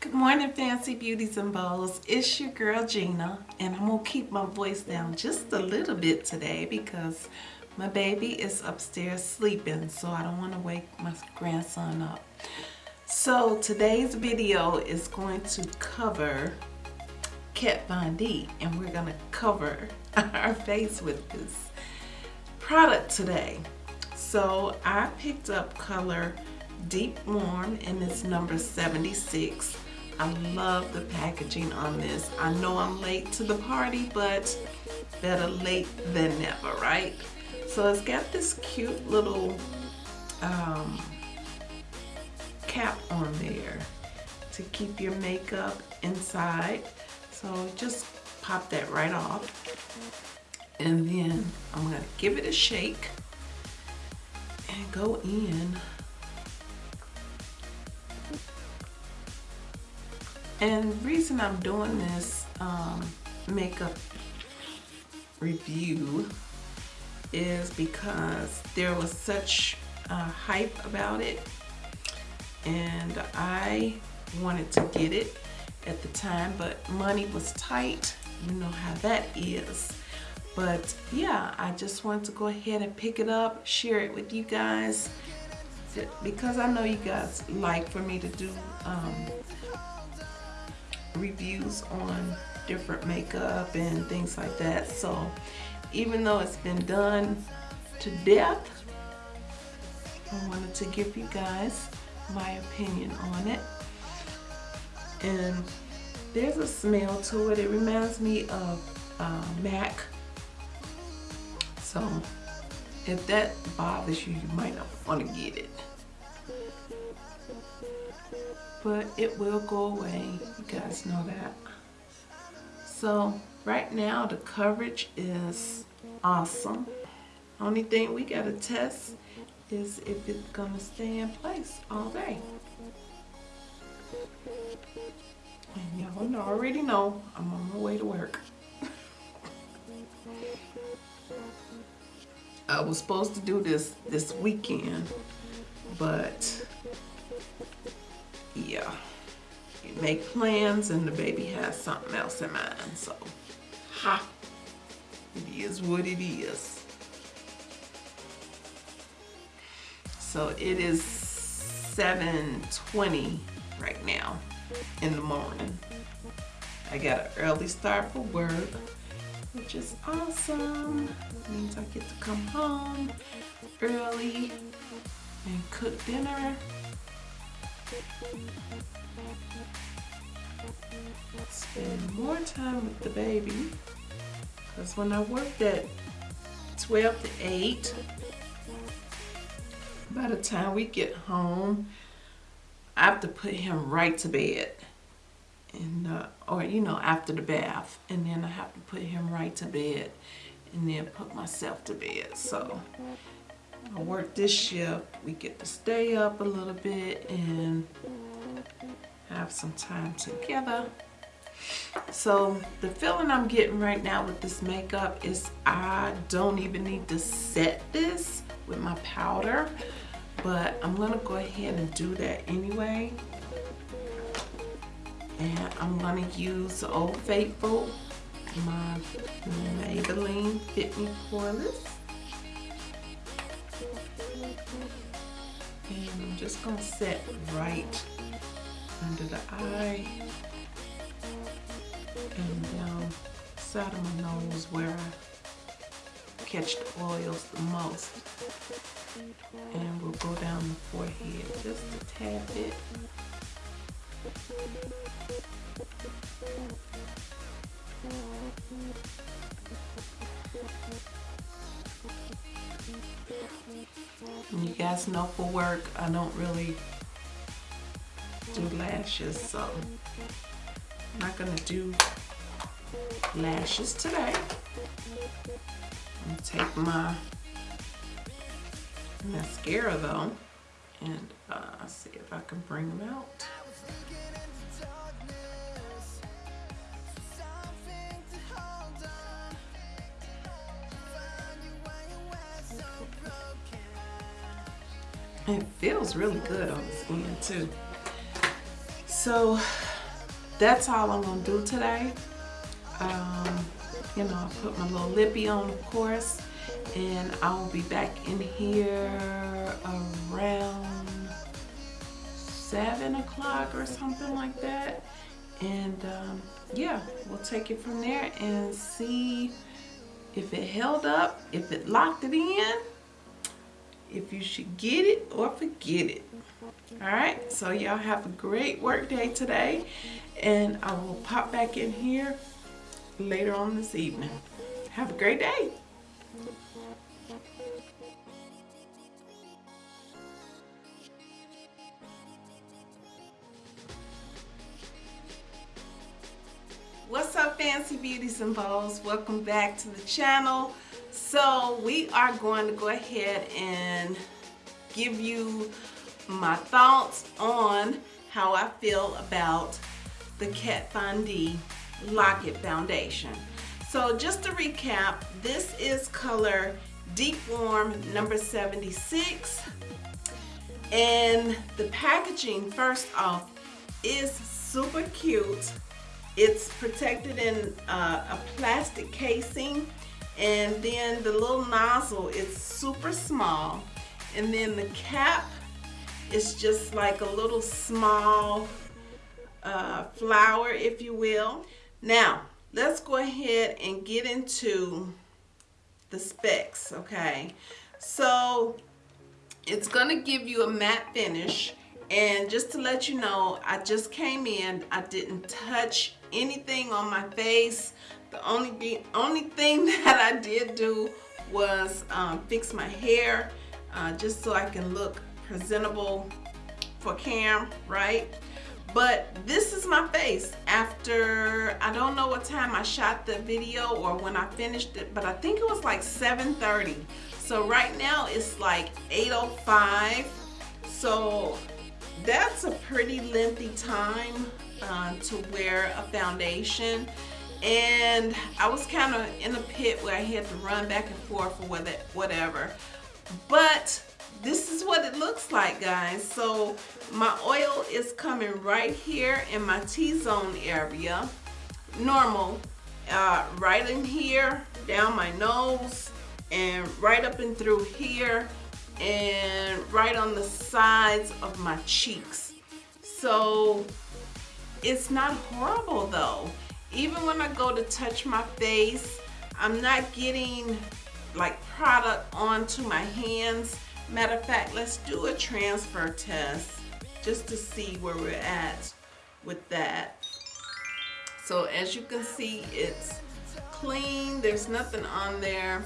Good morning, Fancy Beauties and Bows. It's your girl Gina, and I'm gonna keep my voice down just a little bit today because my baby is upstairs sleeping, so I don't want to wake my grandson up. So today's video is going to cover Kat Von D, and we're gonna cover our face with this product today. So I picked up color Deep Warm and it's number 76. I love the packaging on this. I know I'm late to the party, but better late than never, right? So it's got this cute little um, cap on there to keep your makeup inside. So just pop that right off. And then I'm gonna give it a shake and go in. And reason I'm doing this um, makeup review is because there was such uh, hype about it and I wanted to get it at the time but money was tight. You know how that is but yeah I just wanted to go ahead and pick it up share it with you guys because I know you guys like for me to do um, reviews on different makeup and things like that. So even though it's been done to death, I wanted to give you guys my opinion on it. And there's a smell to it. It reminds me of uh, MAC. So if that bothers you, you might not want to get it but it will go away. You guys know that. So right now the coverage is awesome. Only thing we gotta test is if it's gonna stay in place all day. And y'all already know I'm on my way to work. I was supposed to do this this weekend, but yeah, you make plans and the baby has something else in mind. So, ha, it is what it is. So it is 7.20 right now in the morning. I got an early start for work, which is awesome. It means I get to come home early and cook dinner Spend more time with the baby. Because when I worked at 12 to 8, by the time we get home, I have to put him right to bed. And, uh, or, you know, after the bath. And then I have to put him right to bed. And then put myself to bed. So, I work this shift, we get to stay up a little bit and have some time together. So the feeling I'm getting right now with this makeup is I don't even need to set this with my powder, but I'm gonna go ahead and do that anyway. And I'm gonna use Old Faithful, my Maybelline Fit Me Poreless. And I'm just going to set right under the eye and down side of my nose where I catch the oils the most. And we'll go down the forehead just a tad bit. You guys know for work, I don't really do lashes, so I'm not gonna do lashes today. I'm take my mascara though, and uh, see if I can bring them out. It feels really good on the skin too. So that's all I'm gonna do today. Um, you know, I put my little lippy on, of course, and I will be back in here around seven o'clock or something like that. And um, yeah, we'll take it from there and see if it held up, if it locked it in, if you should get it or forget it. All right, so y'all have a great work day today and I will pop back in here later on this evening. Have a great day. What's up fancy beauties and bows? Welcome back to the channel. So we are going to go ahead and give you my thoughts on how I feel about the Kat Von D Lock-It Foundation. So just to recap, this is color Deep Warm number 76. And the packaging, first off, is super cute. It's protected in uh, a plastic casing and then the little nozzle is super small. And then the cap is just like a little small uh, flower if you will. Now let's go ahead and get into the specs okay? So it's gonna give you a matte finish. And just to let you know I just came in I didn't touch anything on my face the only the only thing that I did do was um, fix my hair uh, just so I can look presentable for cam right but this is my face after I don't know what time I shot the video or when I finished it but I think it was like 7:30. so right now it's like 8:05. so that's a pretty lengthy time uh, to wear a foundation and I was kind of in a pit where I had to run back and forth or whatever. But this is what it looks like guys. So my oil is coming right here in my T-zone area. Normal uh, right in here down my nose and right up and through here and right on the sides of my cheeks. So it's not horrible though even when I go to touch my face I'm not getting like product onto my hands. Matter of fact let's do a transfer test just to see where we're at with that. So as you can see it's clean. There's nothing on there.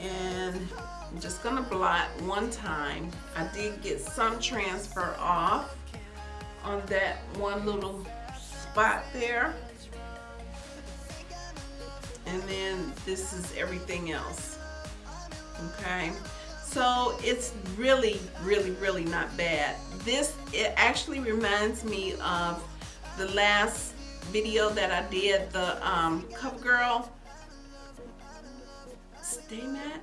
And I'm just gonna blot one time. I did get some transfer off on that one little spot there and then this is everything else okay? So it's really really really not bad. This it actually reminds me of the last video that I did the um, CoverGirl stay matte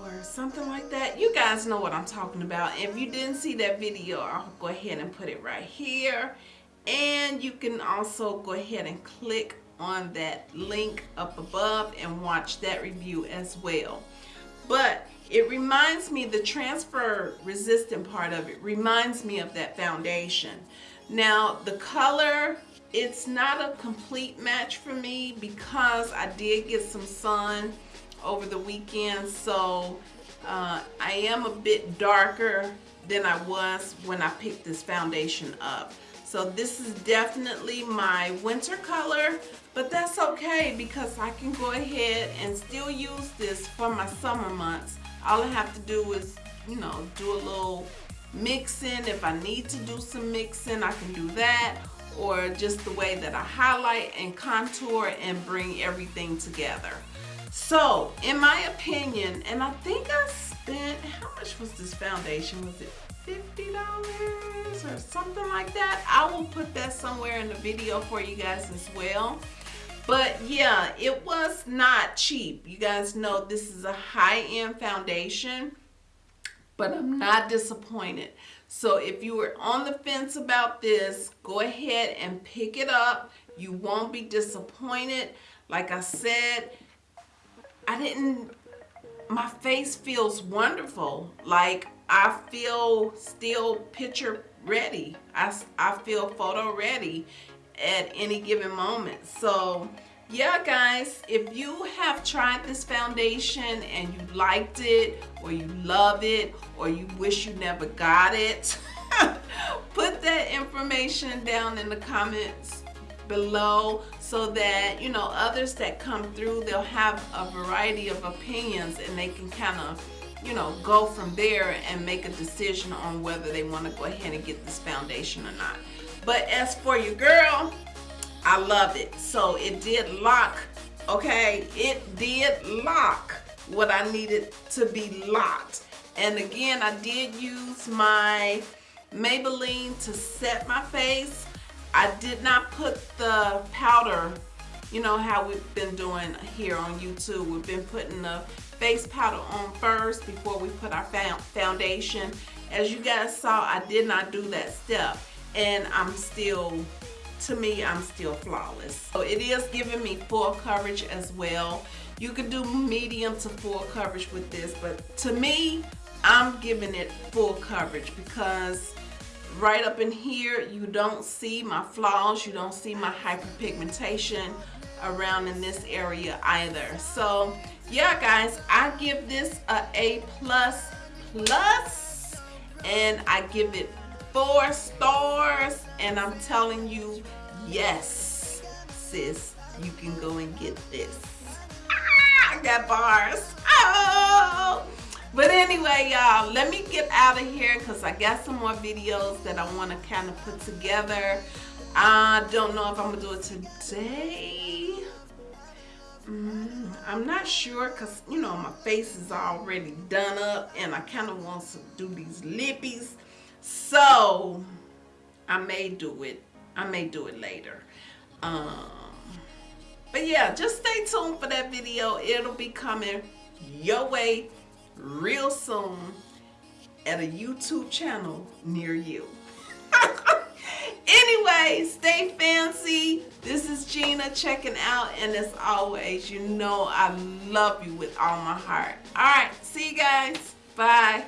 or something like that? You guys know what I'm talking about. If you didn't see that video I'll go ahead and put it right here. And you can also go ahead and click on that link up above and watch that review as well. But it reminds me the transfer resistant part of it reminds me of that foundation. Now the color it's not a complete match for me because I did get some sun over the weekend so uh, I am a bit darker than I was when I picked this foundation up. So this is definitely my winter color but that's okay because I can go ahead and still use this for my summer months. All I have to do is, you know, do a little mixing. If I need to do some mixing, I can do that. Or just the way that I highlight and contour and bring everything together. So, in my opinion, and I think I spent, how much was this foundation? Was it $50 or something like that? I will put that somewhere in the video for you guys as well. But yeah, it was not cheap. You guys know this is a high-end foundation. but I'm not disappointed. So if you were on the fence about this, go ahead and pick it up. You won't be disappointed. Like I said, I didn't, my face feels wonderful. Like I feel still picture ready. I, I feel photo ready at any given moment. So yeah guys if you have tried this foundation and you liked it or you love it or you wish you never got it put that information down in the comments below so that you know others that come through they'll have a variety of opinions and they can kind of you know go from there and make a decision on whether they want to go ahead and get this foundation or not but as for your girl I love it. So it did lock, okay? It did lock what I needed to be locked. And again, I did use my Maybelline to set my face. I did not put the powder, you know how we've been doing here on YouTube. We've been putting the face powder on first before we put our foundation. As you guys saw, I did not do that step. And I'm still to me, I'm still flawless. So it is giving me full coverage as well. You can do medium to full coverage with this, but to me, I'm giving it full coverage because right up in here, you don't see my flaws, you don't see my hyperpigmentation around in this area either. So yeah, guys, I give this a A plus plus, and I give it four stars. And I'm telling you yes sis you can go and get this. Ah, I got bars. Oh. But anyway y'all let me get out of here because I got some more videos that I want to kind of put together. I don't know if I'm gonna do it today. Mm, I'm not sure because you know my face is already done up and I kind of want to do these lippies so I may do it. I may do it later. Um, but yeah, just stay tuned for that video. It'll be coming your way real soon at a YouTube channel near you. anyway, stay fancy. This is Gina checking out. And as always, you know I love you with all my heart. All right, see you guys. Bye.